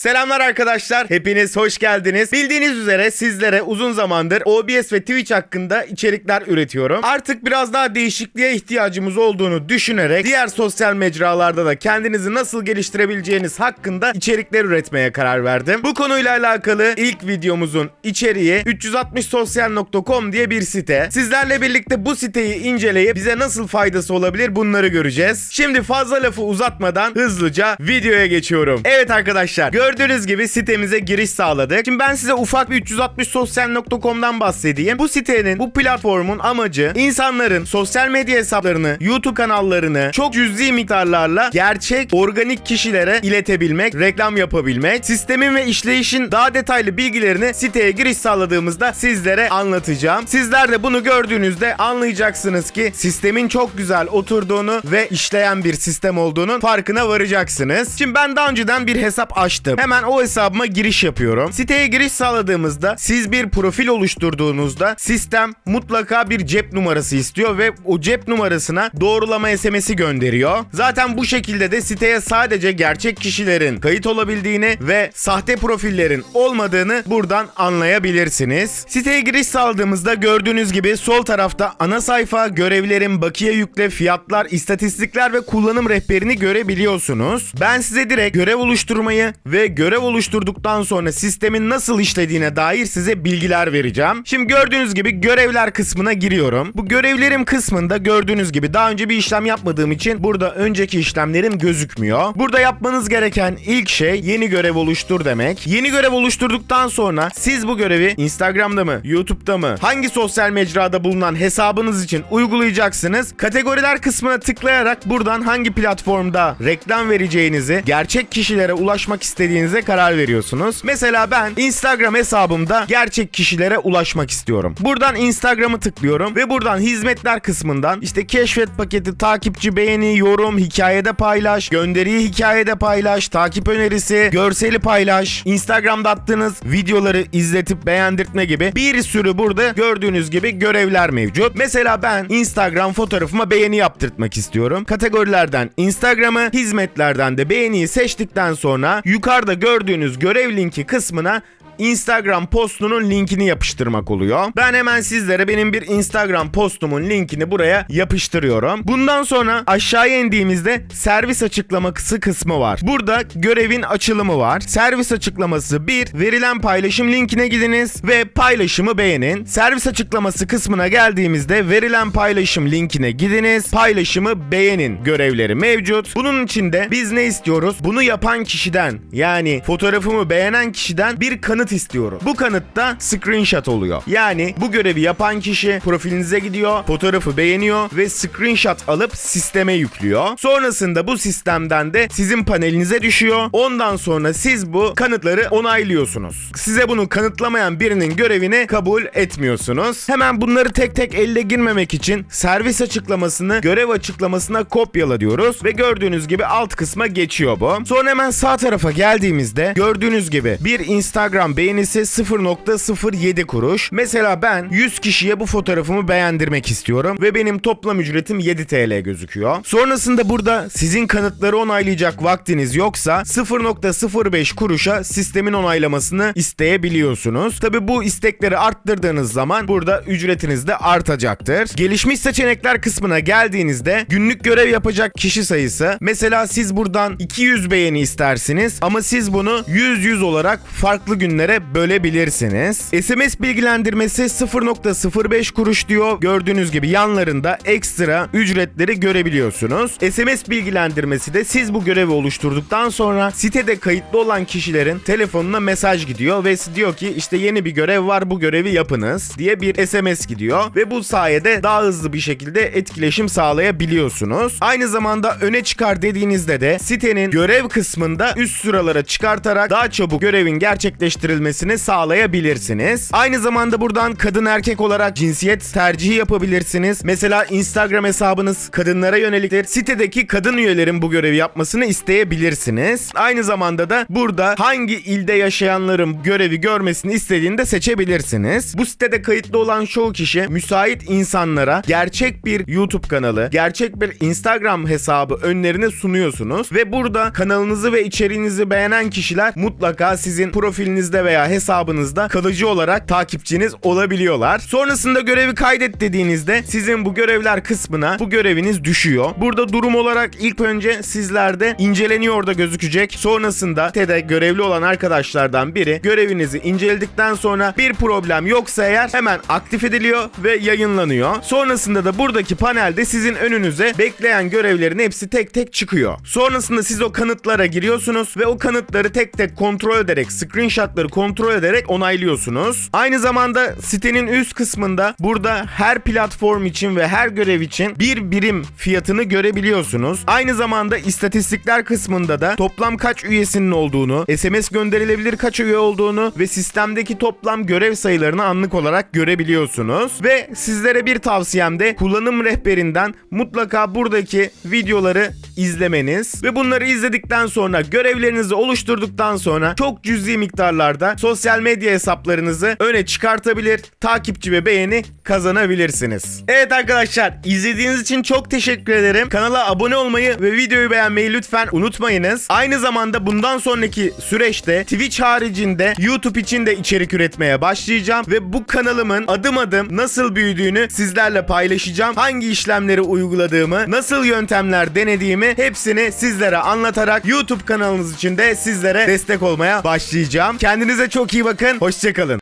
Selamlar arkadaşlar. Hepiniz hoş geldiniz. Bildiğiniz üzere sizlere uzun zamandır OBS ve Twitch hakkında içerikler üretiyorum. Artık biraz daha değişikliğe ihtiyacımız olduğunu düşünerek diğer sosyal mecralarda da kendinizi nasıl geliştirebileceğiniz hakkında içerikler üretmeye karar verdim. Bu konuyla alakalı ilk videomuzun içeriği 360sosyal.com diye bir site. Sizlerle birlikte bu siteyi inceleyip bize nasıl faydası olabilir bunları göreceğiz. Şimdi fazla lafı uzatmadan hızlıca videoya geçiyorum. Evet arkadaşlar gördüğünüz gibi sitemize giriş sağladık. Şimdi ben size ufak bir 360sosyal.com'dan bahsedeyim. Bu sitenin, bu platformun amacı insanların sosyal medya hesaplarını, YouTube kanallarını çok cüzi miktarlarla gerçek organik kişilere iletebilmek, reklam yapabilmek. Sistemin ve işleyişin daha detaylı bilgilerini siteye giriş sağladığımızda sizlere anlatacağım. Sizler de bunu gördüğünüzde anlayacaksınız ki sistemin çok güzel oturduğunu ve işleyen bir sistem olduğunun farkına varacaksınız. Şimdi ben daha önceden bir hesap açtım. Hemen o hesabıma giriş yapıyorum. Siteye giriş sağladığımızda siz bir profil oluşturduğunuzda sistem mutlaka bir cep numarası istiyor ve o cep numarasına doğrulama SMS'i gönderiyor. Zaten bu şekilde de siteye sadece gerçek kişilerin kayıt olabildiğini ve sahte profillerin olmadığını buradan anlayabilirsiniz. Siteye giriş sağladığımızda gördüğünüz gibi sol tarafta ana sayfa, görevlerin bakiye yükle, fiyatlar, istatistikler ve kullanım rehberini görebiliyorsunuz. Ben size direkt görev oluşturmayı ve görev oluşturduktan sonra sistemin nasıl işlediğine dair size bilgiler vereceğim. Şimdi gördüğünüz gibi görevler kısmına giriyorum. Bu görevlerim kısmında gördüğünüz gibi daha önce bir işlem yapmadığım için burada önceki işlemlerim gözükmüyor. Burada yapmanız gereken ilk şey yeni görev oluştur demek. Yeni görev oluşturduktan sonra siz bu görevi Instagram'da mı, YouTube'da mı, hangi sosyal mecrada bulunan hesabınız için uygulayacaksınız. Kategoriler kısmına tıklayarak buradan hangi platformda reklam vereceğinizi, gerçek kişilere ulaşmak istediğinize karar veriyorsunuz. Mesela ben Instagram hesabımda gerçek kişilere ulaşmak istiyorum. Buradan Instagram'ı tıklıyorum ve buradan hizmetler kısmından işte keşfet paketi, takipçi beğeni, yorum, hikayede paylaş, gönderiyi hikayede paylaş, takip önerisi, görseli paylaş, Instagram'da attığınız videoları izletip beğendirtme gibi bir sürü burada gördüğünüz gibi görevler mevcut. Mesela ben Instagram fotoğrafıma beğeni yaptırtmak istiyorum. Kategorilerden Instagram'ı, hizmetlerden de beğeniyi seçtikten sonra yukarıda gördüğünüz görev linki kısmına Instagram postunun linkini yapıştırmak oluyor. Ben hemen sizlere benim bir Instagram postumun linkini buraya yapıştırıyorum. Bundan sonra aşağıya indiğimizde servis açıklaması kısmı var. Burada görevin açılımı var. Servis açıklaması 1. Verilen paylaşım linkine gidiniz ve paylaşımı beğenin. Servis açıklaması kısmına geldiğimizde verilen paylaşım linkine gidiniz. Paylaşımı beğenin görevleri mevcut. Bunun içinde biz ne istiyoruz? Bunu yapan kişiden yani fotoğrafımı beğenen kişiden bir kanıt istiyorum. Bu kanıtta screenshot oluyor. Yani bu görevi yapan kişi profilinize gidiyor, fotoğrafı beğeniyor ve screenshot alıp sisteme yüklüyor. Sonrasında bu sistemden de sizin panelinize düşüyor. Ondan sonra siz bu kanıtları onaylıyorsunuz. Size bunu kanıtlamayan birinin görevini kabul etmiyorsunuz. Hemen bunları tek tek elde girmemek için servis açıklamasını görev açıklamasına kopyala diyoruz ve gördüğünüz gibi alt kısma geçiyor bu. Sonra hemen sağ tarafa geldiğimizde gördüğünüz gibi bir Instagram beğenisi 0.07 kuruş. Mesela ben 100 kişiye bu fotoğrafımı beğendirmek istiyorum ve benim toplam ücretim 7 TL gözüküyor. Sonrasında burada sizin kanıtları onaylayacak vaktiniz yoksa 0.05 kuruşa sistemin onaylamasını isteyebiliyorsunuz. Tabi bu istekleri arttırdığınız zaman burada ücretiniz de artacaktır. Gelişmiş seçenekler kısmına geldiğinizde günlük görev yapacak kişi sayısı mesela siz buradan 200 beğeni istersiniz ama siz bunu 100-100 olarak farklı günlere bölebilirsiniz. SMS bilgilendirmesi 0.05 kuruş diyor. Gördüğünüz gibi yanlarında ekstra ücretleri görebiliyorsunuz. SMS bilgilendirmesi de siz bu görevi oluşturduktan sonra sitede kayıtlı olan kişilerin telefonuna mesaj gidiyor ve diyor ki işte yeni bir görev var bu görevi yapınız diye bir SMS gidiyor ve bu sayede daha hızlı bir şekilde etkileşim sağlayabiliyorsunuz. Aynı zamanda öne çıkar dediğinizde de sitenin görev kısmında üst sıralara çıkartarak daha çabuk görevin gerçekleştirilmesini gönderilmesini sağlayabilirsiniz. Aynı zamanda buradan kadın erkek olarak cinsiyet tercihi yapabilirsiniz. Mesela Instagram hesabınız kadınlara yöneliktir. Sitedeki kadın üyelerin bu görevi yapmasını isteyebilirsiniz. Aynı zamanda da burada hangi ilde yaşayanların görevi görmesini istediğini de seçebilirsiniz. Bu sitede kayıtlı olan çoğu kişi müsait insanlara gerçek bir YouTube kanalı, gerçek bir Instagram hesabı önlerine sunuyorsunuz ve burada kanalınızı ve içeriğinizi beğenen kişiler mutlaka sizin profilinizde veya hesabınızda kalıcı olarak takipçiniz olabiliyorlar. Sonrasında görevi kaydet dediğinizde sizin bu görevler kısmına bu göreviniz düşüyor. Burada durum olarak ilk önce sizlerde inceleniyor da gözükecek. Sonrasında TED'e görevli olan arkadaşlardan biri görevinizi inceledikten sonra bir problem yoksa eğer hemen aktif ediliyor ve yayınlanıyor. Sonrasında da buradaki panelde sizin önünüze bekleyen görevlerin hepsi tek tek çıkıyor. Sonrasında siz o kanıtlara giriyorsunuz ve o kanıtları tek tek kontrol ederek, screenshotları kontrol ederek onaylıyorsunuz. Aynı zamanda sitenin üst kısmında burada her platform için ve her görev için bir birim fiyatını görebiliyorsunuz. Aynı zamanda istatistikler kısmında da toplam kaç üyesinin olduğunu, SMS gönderilebilir kaç üye olduğunu ve sistemdeki toplam görev sayılarını anlık olarak görebiliyorsunuz. Ve sizlere bir tavsiyem de kullanım rehberinden mutlaka buradaki videoları izlemeniz ve bunları izledikten sonra görevlerinizi oluşturduktan sonra çok cüzi miktarlarda sosyal medya hesaplarınızı öne çıkartabilir, takipçi ve beğeni kazanabilirsiniz. Evet arkadaşlar izlediğiniz için çok teşekkür ederim. Kanala abone olmayı ve videoyu beğenmeyi lütfen unutmayınız. Aynı zamanda bundan sonraki süreçte Twitch haricinde YouTube için de içerik üretmeye başlayacağım ve bu kanalımın adım adım nasıl büyüdüğünü sizlerle paylaşacağım. Hangi işlemleri uyguladığımı, nasıl yöntemler denediğimi hepsini sizlere anlatarak YouTube kanalınız için de sizlere destek olmaya başlayacağım. Kendinize çok iyi bakın. Hoşçakalın.